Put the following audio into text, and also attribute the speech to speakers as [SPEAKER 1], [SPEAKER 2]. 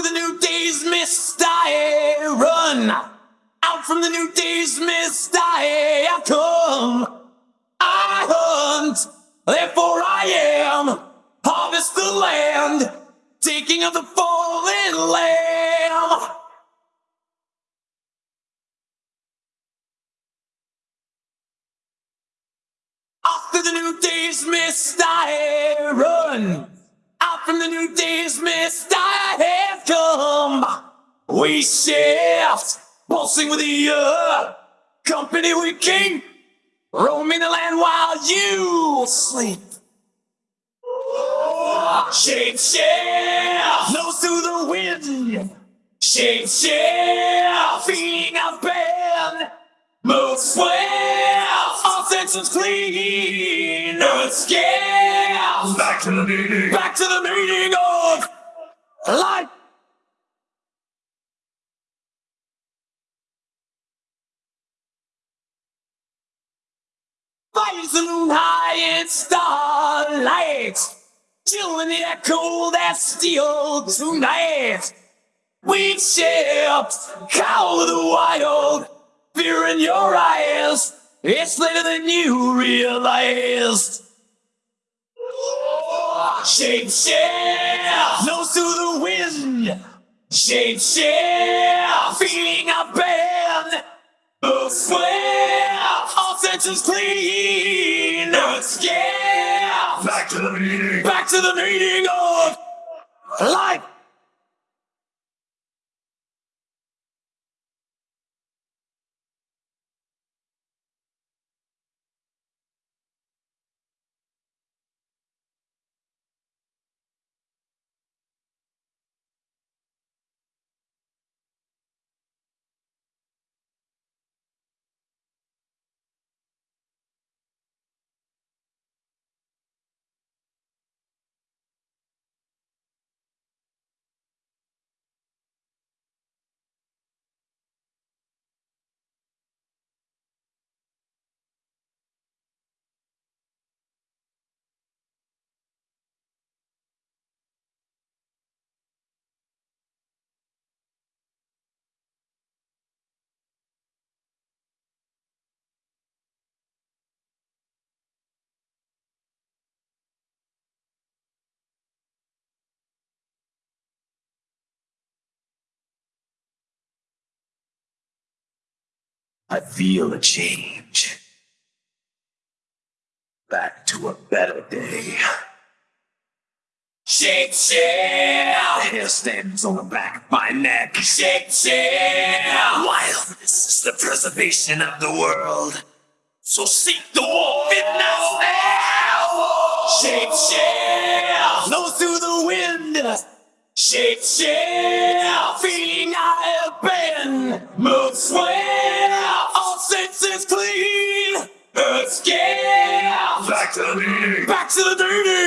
[SPEAKER 1] After the new day's mist, I run. Out from the new day's mist, I come. I hunt, therefore I am. Harvest the land, taking of the fallen lamb. After the new day's mist, I run. From the new day's mist, I have come. We shift, pulsing with the earth. Company we keep, roaming the land while you sleep. Shape shift, nose to the wind. Shape shift, feeding our band. Move swift, all senses clean. Earth scale,
[SPEAKER 2] Back to the meeting.
[SPEAKER 1] back to the meaning of life. Fires the moon high in starlight, chilling the echo that steel tonight. We've shift, cow of the wild, fear in your eyes. It's later than you realized. Shape shift, nose to the wind. Shape shift, feeling a bend. Move swift, all senses clean. Earth scale,
[SPEAKER 2] Back to the meeting.
[SPEAKER 1] back to the meaning of life.
[SPEAKER 2] I feel a change. Back to a better day.
[SPEAKER 1] Shape The
[SPEAKER 2] Hair stands on the back of my neck.
[SPEAKER 1] Shake shift.
[SPEAKER 2] Wildness is the preservation of the world. So seek the wolf in us now.
[SPEAKER 1] Shape shift, nose to the wind. Shape shift, feeling I have been. Move swift,
[SPEAKER 2] Back to the meeting.